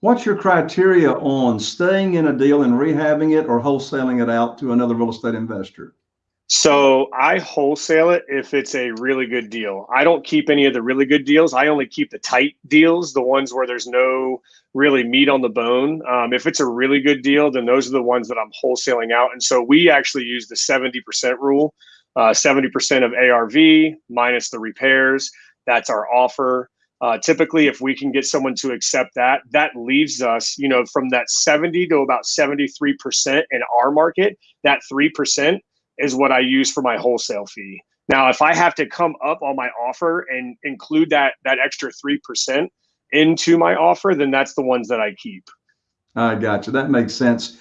what's your criteria on staying in a deal and rehabbing it or wholesaling it out to another real estate investor? So I wholesale it if it's a really good deal. I don't keep any of the really good deals. I only keep the tight deals, the ones where there's no really meat on the bone. Um, if it's a really good deal, then those are the ones that I'm wholesaling out. And so we actually use the 70% rule, uh, 70% of ARV minus the repairs. That's our offer. Uh, typically, if we can get someone to accept that, that leaves us, you know, from that 70 to about 73% in our market. That 3% is what I use for my wholesale fee. Now, if I have to come up on my offer and include that that extra 3% into my offer, then that's the ones that I keep. I got you. That makes sense.